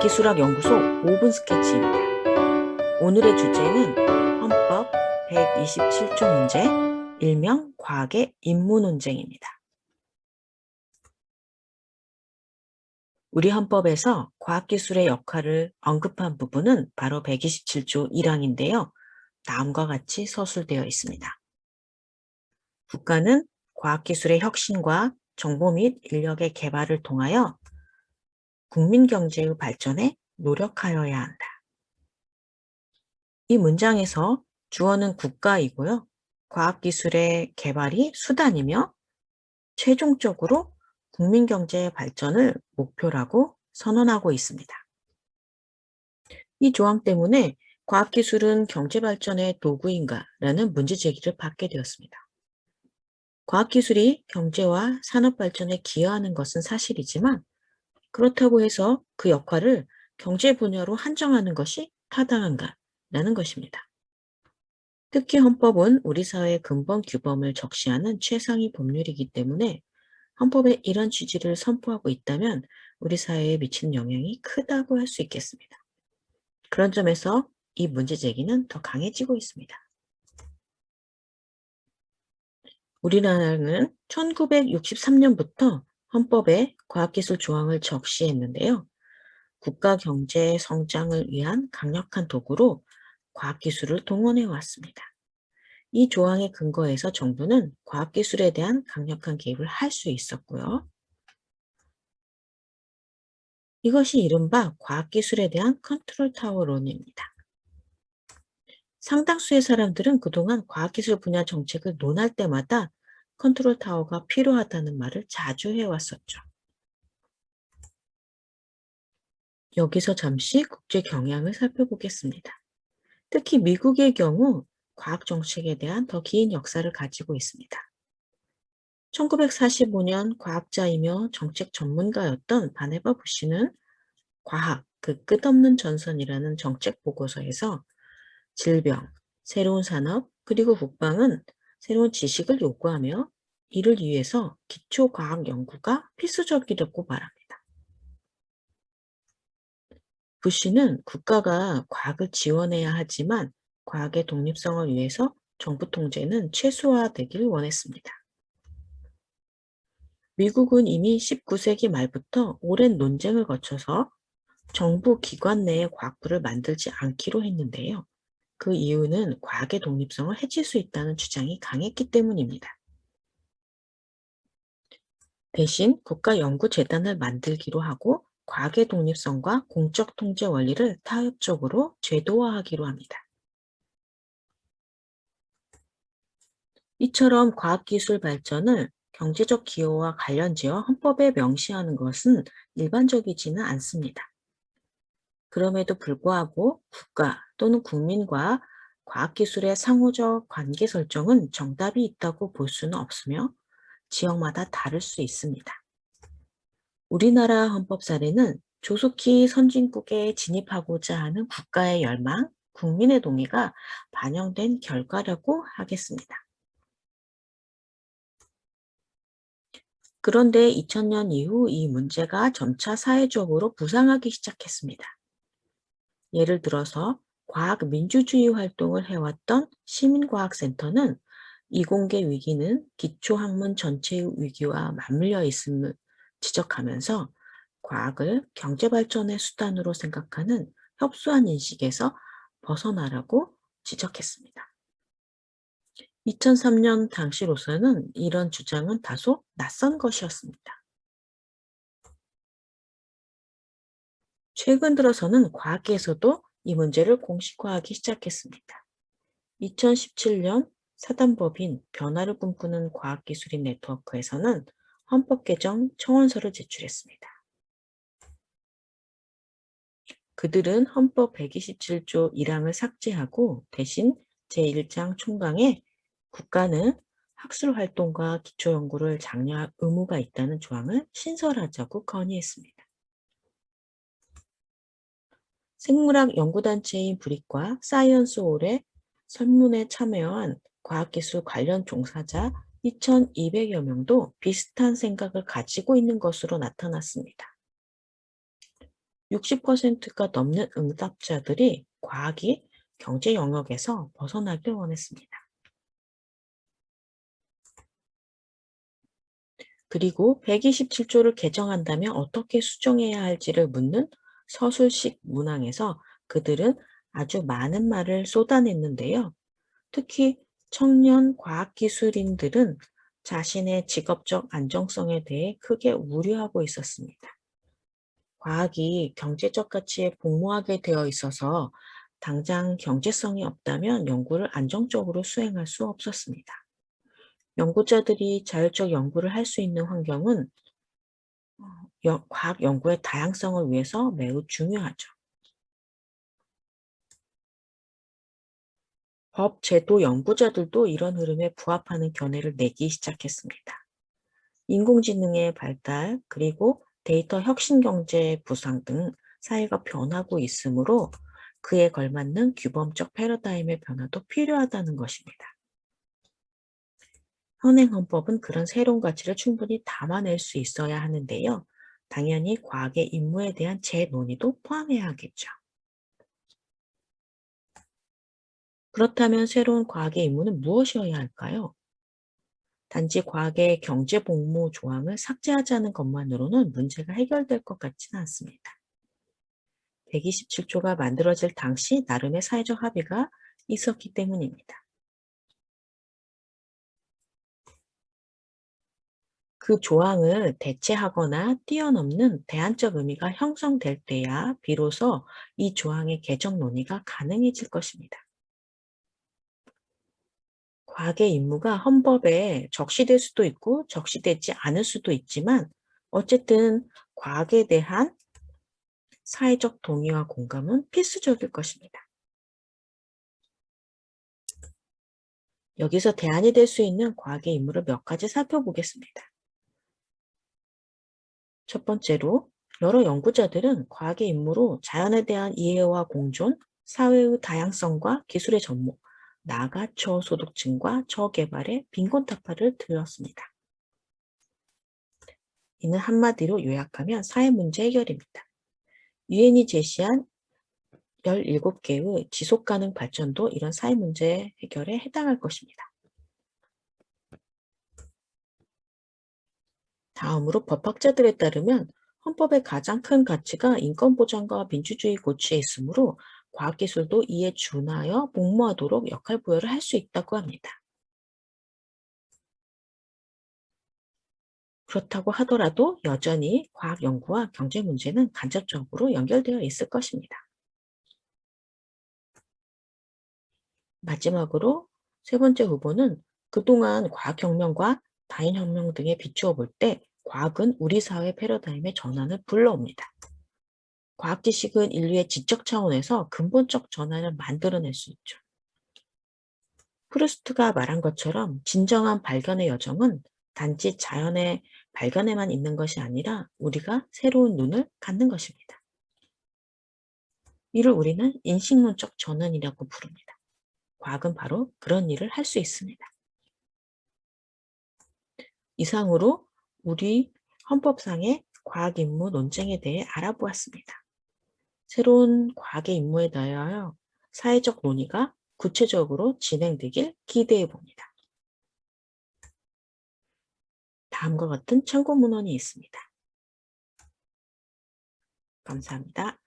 과학기술학연구소 5분 스케치입니다. 오늘의 주제는 헌법 127조 문제, 일명 과학의 임무 논쟁입니다. 우리 헌법에서 과학기술의 역할을 언급한 부분은 바로 127조 1항인데요. 다음과 같이 서술되어 있습니다. 국가는 과학기술의 혁신과 정보 및 인력의 개발을 통하여 국민 경제의 발전에 노력하여야 한다. 이 문장에서 주어는 국가이고요. 과학기술의 개발이 수단이며 최종적으로 국민 경제의 발전을 목표라고 선언하고 있습니다. 이 조항 때문에 과학기술은 경제발전의 도구인가 라는 문제제기를 받게 되었습니다. 과학기술이 경제와 산업발전에 기여하는 것은 사실이지만 그렇다고 해서 그 역할을 경제 분야로 한정하는 것이 타당한가라는 것입니다. 특히 헌법은 우리 사회의 근본 규범을 적시하는 최상위 법률이기 때문에 헌법의 이런 취지를 선포하고 있다면 우리 사회에 미치는 영향이 크다고 할 수 있겠습니다. 그런 점에서 이 문제 제기는 더 강해지고 있습니다. 우리나라는 1963년부터 헌법에 과학기술 조항을 적시했는데요. 국가 경제 성장을 위한 강력한 도구로 과학기술을 동원해 왔습니다. 이 조항에 근거해서 정부는 과학기술에 대한 강력한 개입을 할 수 있었고요. 이것이 이른바 과학기술에 대한 컨트롤 타워 론입니다. 상당수의 사람들은 그동안 과학기술 분야 정책을 논할 때마다 컨트롤 타워가 필요하다는 말을 자주 해왔었죠. 여기서 잠시 국제 경향을 살펴보겠습니다. 특히 미국의 경우 과학 정책에 대한 더 긴 역사를 가지고 있습니다. 1945년 과학자이며 정책 전문가였던 바네바 부시는 과학, 그 끝없는 전선이라는 정책 보고서에서 질병, 새로운 산업, 그리고 국방은 새로운 지식을 요구하며 이를 위해서 기초과학 연구가 필수적이라고 말합니다. 부시는 국가가 과학을 지원해야 하지만 과학의 독립성을 위해서 정부 통제는 최소화되길 원했습니다. 미국은 이미 19세기 말부터 오랜 논쟁을 거쳐서 정부 기관 내의 과학부를 만들지 않기로 했는데요. 그 이유는 과학의 독립성을 해칠 수 있다는 주장이 강했기 때문입니다. 대신 국가연구재단을 만들기로 하고 과학의 독립성과 공적 통제 원리를 타협적으로 제도화하기로 합니다. 이처럼 과학기술 발전을 경제적 기여와 관련지어 헌법에 명시하는 것은 일반적이지는 않습니다. 그럼에도 불구하고 국가 또는 국민과 과학기술의 상호적 관계 설정은 정답이 있다고 볼 수는 없으며 지역마다 다를 수 있습니다. 우리나라 헌법 사례는 조속히 선진국에 진입하고자 하는 국가의 열망, 국민의 동의가 반영된 결과라고 하겠습니다. 그런데 2000년 이후 이 문제가 점차 사회적으로 부상하기 시작했습니다. 예를 들어서 과학 민주주의 활동을 해왔던 시민과학센터는 이공계 위기는 기초학문 전체의 위기와 맞물려 있음을 지적하면서 과학을 경제발전의 수단으로 생각하는 협소한 인식에서 벗어나라고 지적했습니다. 2003년 당시로서는 이런 주장은 다소 낯선 것이었습니다. 최근 들어서는 과학계에서도 이 문제를 공식화하기 시작했습니다. 2017년 사단법인 변화를 꿈꾸는 과학기술인 네트워크에서는 헌법 개정 청원서를 제출했습니다. 그들은 헌법 127조 1항을 삭제하고 대신 제1장 총강에 국가는 학술 활동과 기초 연구를 장려할 의무가 있다는 조항을 신설하자고 건의했습니다. 생물학 연구단체인 브릭과 사이언스홀의 설문에 참여한 과학기술 관련 종사자 2,200여 명도 비슷한 생각을 가지고 있는 것으로 나타났습니다. 60%가 넘는 응답자들이 과학이 경제 영역에서 벗어나길 원했습니다. 그리고 127조를 개정한다면 어떻게 수정해야 할지를 묻는 서술식 문항에서 그들은 아주 많은 말을 쏟아냈는데요. 특히 청년 과학기술인들은 자신의 직업적 안정성에 대해 크게 우려하고 있었습니다. 과학이 경제적 가치에 복무하게 되어 있어서 당장 경제성이 없다면 연구를 안정적으로 수행할 수 없었습니다. 연구자들이 자율적 연구를 할 수 있는 환경은 어, 과학 연구의 다양성을 위해서 매우 중요하죠. 법, 제도 연구자들도 이런 흐름에 부합하는 견해를 내기 시작했습니다. 인공지능의 발달, 그리고 데이터 혁신 경제 부상 등 사회가 변하고 있으므로 그에 걸맞는 규범적 패러다임의 변화도 필요하다는 것입니다. 현행 헌법은 그런 새로운 가치를 충분히 담아낼 수 있어야 하는데요. 당연히 과학의 임무에 대한 재논의도 포함해야 하겠죠. 그렇다면 새로운 과학의 임무는 무엇이어야 할까요? 단지 과학의 경제 복무 조항을 삭제하자는 것만으로는 문제가 해결될 것 같지는 않습니다. 127조가 만들어질 당시 나름의 사회적 합의가 있었기 때문입니다. 그 조항을 대체하거나 뛰어넘는 대안적 의미가 형성될 때야 비로소 이 조항의 개정 논의가 가능해질 것입니다. 과학의 임무가 헌법에 적시될 수도 있고 적시되지 않을 수도 있지만 어쨌든 과학에 대한 사회적 동의와 공감은 필수적일 것입니다. 여기서 대안이 될 수 있는 과학의 임무를 몇 가지 살펴보겠습니다. 첫 번째로 여러 연구자들은 과학의 임무로 자연에 대한 이해와 공존, 사회의 다양성과 기술의 접목, 나아가 저소득층과 저개발의 빈곤타파를 들었습니다. 이는 한마디로 요약하면 사회 문제 해결입니다. 유엔이 제시한 17개의 지속가능 발전도 이런 사회 문제 해결에 해당할 것입니다. 다음으로 법학자들에 따르면 헌법의 가장 큰 가치가 인권보장과 민주주의 고취에 있으므로 과학기술도 이에 준하여 복무하도록 역할 부여를 할 수 있다고 합니다. 그렇다고 하더라도 여전히 과학 연구와 경제 문제는 간접적으로 연결되어 있을 것입니다. 마지막으로 세 번째 후보는 그동안 과학혁명과 다윈혁명 등에 비추어 볼 때 과학은 우리 사회 패러다임의 전환을 불러옵니다. 과학 지식은 인류의 지적 차원에서 근본적 전환을 만들어낼 수 있죠. 프루스트가 말한 것처럼 진정한 발견의 여정은 단지 자연의 발견에만 있는 것이 아니라 우리가 새로운 눈을 갖는 것입니다. 이를 우리는 인식론적 전환이라고 부릅니다. 과학은 바로 그런 일을 할 수 있습니다. 이상으로 우리 헌법상의 과학 임무 논쟁에 대해 알아보았습니다. 새로운 과학의 임무에 대하여 사회적 논의가 구체적으로 진행되길 기대해 봅니다. 다음과 같은 참고 문헌이 있습니다. 감사합니다.